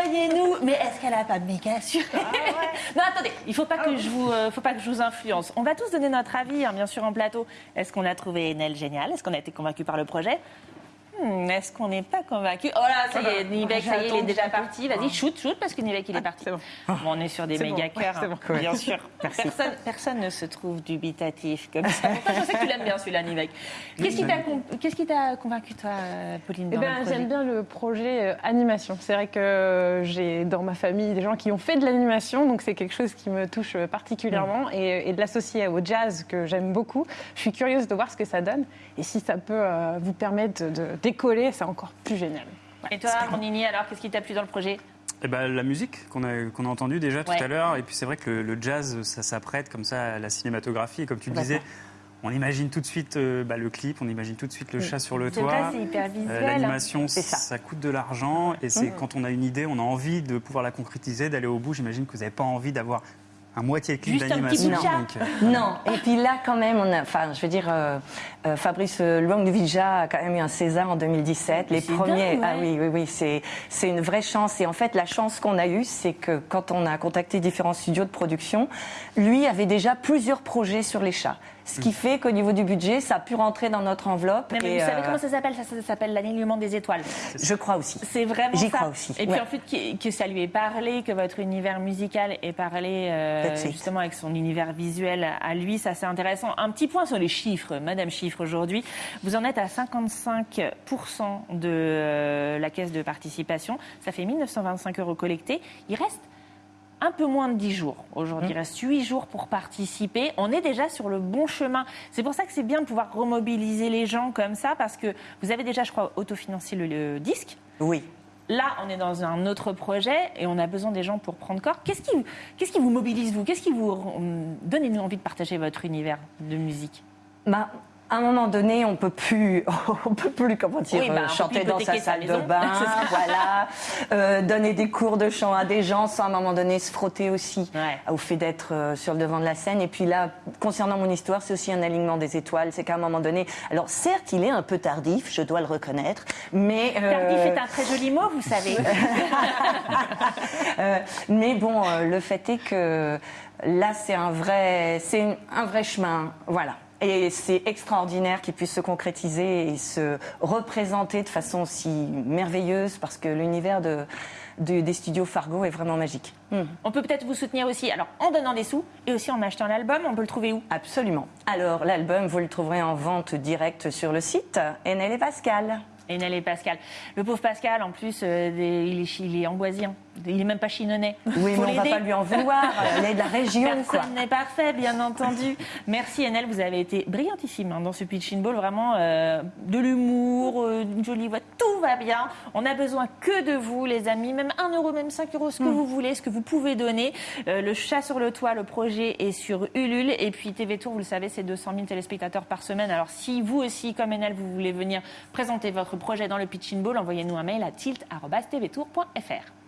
Envoyez-nous. Mais est-ce qu'elle a pas méga assuré Non, attendez, il faut pas que je vous, euh, faut pas que je vous influence. On va tous donner notre avis, hein, bien sûr, en plateau. Est-ce qu'on a trouvé Enel génial Est-ce qu'on a été convaincu par le projet? Hmm, Est-ce qu'on n'est pas convaincu? Oh là, ça y est, Nivek, ça y est, il est déjà parti. Vas-y, shoot, shoot, parce que Nivek, il est parti. c'est bon. Bon, on est sur des méga bon, cœurs, hein, bien sûr. Personne, personne ne se trouve dubitatif comme ça. Pourtant, je sais que tu l'aimes bien, celui-là, Nivek. Qu'est-ce qui t'a convaincu, toi, euh, Pauline Eh ben, j'aime bien le projet euh, animation. C'est vrai que j'ai dans ma famille des gens qui ont fait de l'animation, donc c'est quelque chose qui me touche euh, particulièrement. Et, et de l'associer au jazz que j'aime beaucoup, je suis curieuse de voir ce que ça donne. Et si ça peut euh, vous permettre de, de décoller, c'est encore plus génial. Et toi, Nini, alors, qu'est-ce qui t'a plu dans le projet? Eh ben, la musique qu'on a, qu'on a entendue déjà tout à l'heure. Et puis c'est vrai que le, le jazz, ça s'apprête comme ça à la cinématographie. Et comme tu le disais, on imagine tout de suite euh, bah, le clip, on imagine tout de suite le chat sur le toit. c'est hyper Euh. L'animation, ça. ça. coûte de l'argent et c'est quand on a une idée, on a envie de pouvoir la concrétiser, d'aller au bout. J'imagine que vous n'avez pas envie d'avoir un moitié clip Juste un petit d'animation. donc, euh, Non, et puis là quand même, on a, enfin, je veux dire, euh, euh, Fabrice Luangvija a quand même eu un César en 2017. Les premiers, dingue, ouais. ah oui, oui, oui, c'est c'est une vraie chance. Et en fait, la chance qu'on a eue, c'est que quand on a contacté différents studios de production, lui avait déjà plusieurs projets sur les chats. Ce qui fait qu'au niveau du budget, ça a pu rentrer dans notre enveloppe. Mais et, vous savez euh, comment ça s'appelle? Ça, ça s'appelle l'alignement des étoiles. Je crois aussi. C'est vraiment J'y crois aussi, Et puis en fait que, que ça lui ait parlé, que votre univers musical ait parlé euh, justement avec son univers visuel à lui, ça c'est intéressant. Un petit point sur les chiffres, Madame Chiffre aujourd'hui. Vous en êtes à 55% de euh, la caisse de participation. Ça fait 1925 euros collectés. Il reste un peu moins de 10 jours. Aujourd'hui, il reste 8 jours pour participer. On est déjà sur le bon chemin. C'est pour ça que c'est bien de pouvoir remobiliser les gens comme ça, parce que vous avez déjà, je crois, autofinancé le, le disque. Oui. Là, on est dans un autre projet et on a besoin des gens pour prendre corps. Qu'est-ce qui, qu'est-ce qui vous mobilise, vous? Qu'est-ce qui vous... hum, Donnez-nous envie de partager votre univers de musique? Bah, à un moment donné, on peut plus, on peut plus comment dire, Oui, bah, euh, chanter dans sa salle de bain, voilà, euh, donner des cours de chant à des gens, sans à un moment donné se frotter aussi Ouais. au fait d'être euh, sur le devant de la scène. Et puis là, concernant mon histoire, c'est aussi un alignement des étoiles. C'est qu'à un moment donné, alors certes, il est un peu tardif, je dois le reconnaître, mais euh, Tardif est un très joli mot, vous savez. euh, mais bon, euh, le fait est que là, c'est un vrai, c'est un vrai chemin, voilà. Et c'est extraordinaire qu'il puisse se concrétiser et se représenter de façon aussi merveilleuse parce que l'univers de, de- des studios Fargo est vraiment magique. Hmm. on peut peut-être vous soutenir aussi, alors en donnant des sous et aussi en achetant l'album. On peut le trouver où? Absolument. Alors, l'album, vous le trouverez en vente directe sur le site Enel et Pascal. Enel et Pascal. Le pauvre Pascal, en plus, euh, des- il, est, il est angoisien. Il est même pas chinonnais. Oui, Faut mais on va pas lui en vouloir. Il est de la région. Personne n'est parfait, bien entendu. Merci Enel, vous avez été brillantissime hein, dans ce pitch in ball. Vraiment, euh, de l'humour, euh, une jolie voix, tout va bien. On a besoin que de vous, les amis. Même 1 euro, même 5 euros, ce que vous voulez, ce que vous pouvez donner. Euh, le chat sur le toit, le projet est sur Ulule. Et puis TV Tour, vous le savez, c'est 200 000 téléspectateurs par semaine. Alors si vous aussi, comme Enel, vous voulez venir présenter votre projet dans le pitch in ball, envoyez-nous un mail à tilt.tvtour.fr.